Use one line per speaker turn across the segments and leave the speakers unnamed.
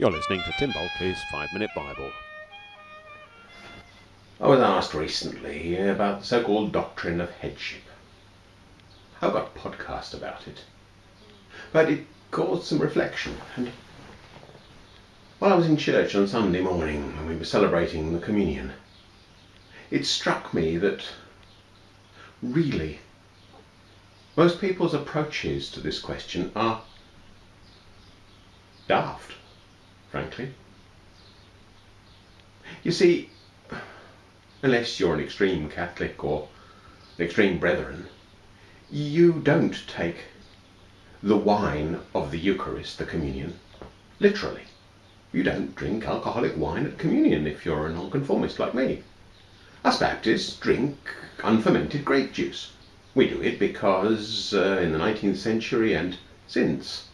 You're listening to Tim Bulkeley's Five Minute Bible.
I was asked recently about the so called doctrine of headship. I got a podcast about it. But it caused some reflection. And while I was in church on Sunday morning when we were celebrating the communion, it struck me that really most people's approaches to this question are daft, frankly. You see, unless you're an extreme Catholic or an extreme Brethren, you don't take the wine of the Eucharist, the communion, literally. You don't drink alcoholic wine at communion if you're a nonconformist like me. Us Baptists drink unfermented grape juice. We do it because uh, in the 19th century and since,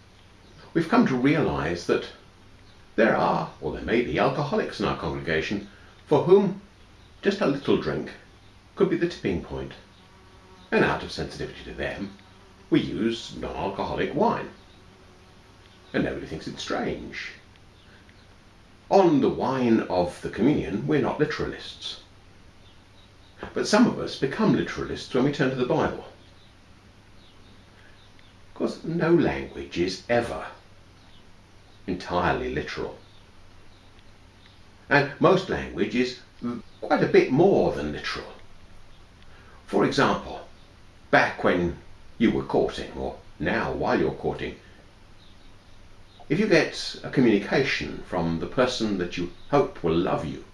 we've come to realize that there are, or there may be, alcoholics in our congregation for whom just a little drink could be the tipping point. And out of sensitivity to them, we use non-alcoholic wine. And nobody thinks it strange. On the wine of the communion, we're not literalists. But some of us become literalists when we turn to the Bible. Of course, no language is ever entirely literal. And most language is quite a bit more than literal. For example, back when you were courting, or now while you're courting, if you get a communication from the person that you hope will love you,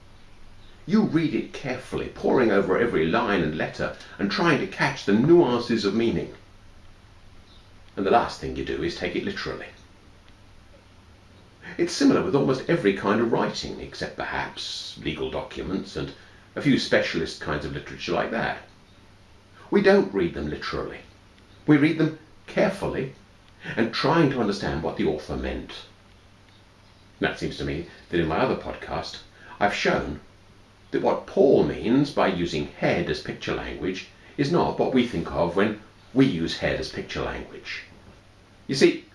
you read it carefully, poring over every line and letter and trying to catch the nuances of meaning. And the last thing you do is take it literally. It's similar with almost every kind of writing, except perhaps legal documents and a few specialist kinds of literature like that. We don't read them literally. We read them carefully and trying to understand what the author meant. That seems to me that in my other podcast, I've shown that what Paul means by using head as picture language is not what we think of when we use head as picture language. You see,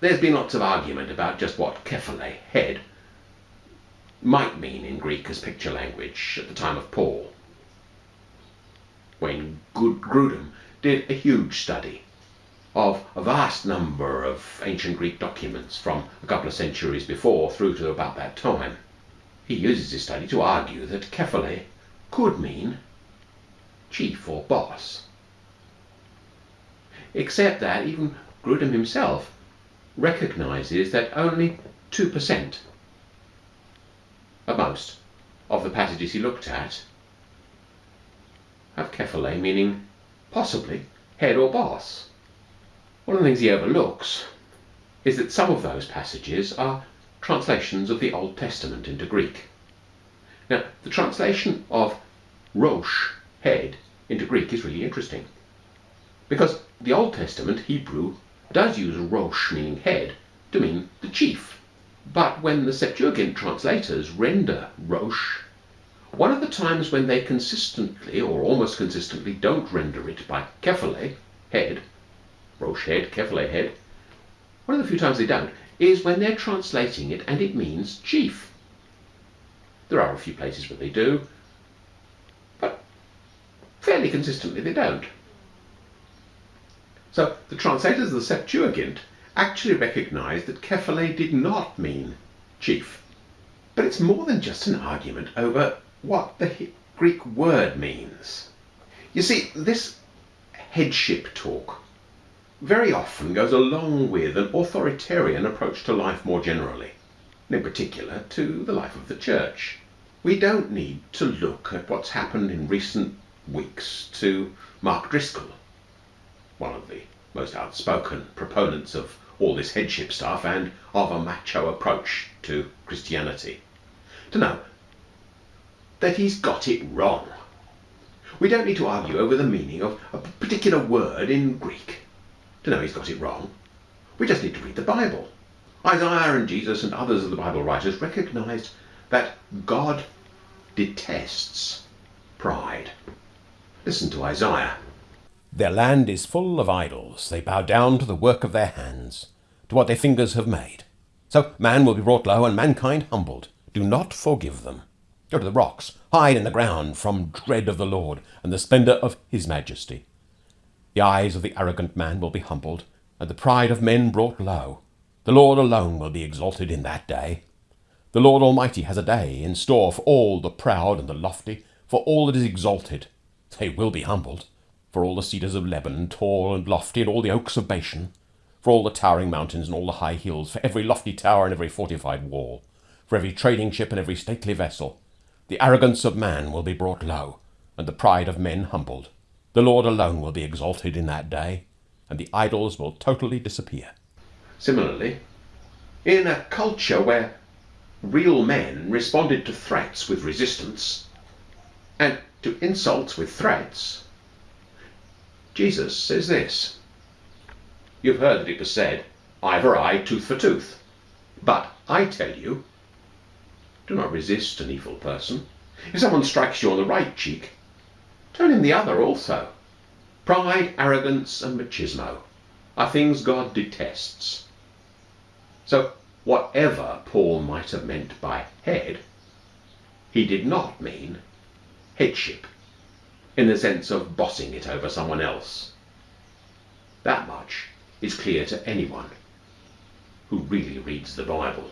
there's been lots of argument about just what kephale, head, might mean in Greek as picture language at the time of Paul. When Grudem did a huge study of a vast number of ancient Greek documents from a couple of centuries before through to about that time, he uses his study to argue that kephale could mean chief or boss. Except that even Grudem himself recognizes that only 2% at most of the passages he looked at have kephale meaning possibly head or boss. One of the things he overlooks is that some of those passages are translations of the Old Testament into Greek. Now, the translation of Rosh, head, into Greek is really interesting. Because the Old Testament, Hebrew, does use Rosh, meaning head, to mean the chief. But when the Septuagint translators render Rosh, one of the times when they consistently, or almost consistently, don't render it by kephale, head, Rosh head, kephale head, one of the few times they don't, is when they're translating it and it means chief. There are a few places where they do, but fairly consistently they don't. So the translators of the Septuagint actually recognized that kephale did not mean chief. But it's more than just an argument over what the Greek word means. You see, this headship talk very often goes along with an authoritarian approach to life more generally, and in particular to the life of the church. We don't need to look at what's happened in recent weeks to Mark Driscoll one of the most outspoken proponents of all this headship stuff and of a macho approach to Christianity, to know that he's got it wrong. We don't need to argue over the meaning of a particular word in Greek to know he's got it wrong. We just need to read the Bible. Isaiah and Jesus and others of the Bible writers recognized that God detests pride. Listen to Isaiah.
Their land is full of idols. They bow down to the work of their hands, to what their fingers have made. So man will be brought low and mankind humbled. Do not forgive them. Go to the rocks, hide in the ground from dread of the Lord and the splendour of his majesty. The eyes of the arrogant man will be humbled, and the pride of men brought low. The Lord alone will be exalted in that day. The Lord Almighty has a day in store for all the proud and the lofty, for all that is exalted. They will be humbled. For all the cedars of Lebanon, tall and lofty, and all the oaks of Bashan, for all the towering mountains and all the high hills, for every lofty tower and every fortified wall, for every trading ship and every stately vessel, the arrogance of man will be brought low, and the pride of men humbled. The Lord alone will be exalted in that day, and the idols will totally disappear.
Similarly, in a culture where real men responded to threats with resistance and to insults with threats, Jesus says this. You've heard that it was said, eye for eye, tooth for tooth. But I tell you, do not resist an evil person. If someone strikes you on the right cheek, turn him the other also. Pride, arrogance, and machismo are things God detests. So, whatever Paul might have meant by head, he did not mean headship in the sense of bossing it over someone else. That much is clear to anyone who really reads the Bible.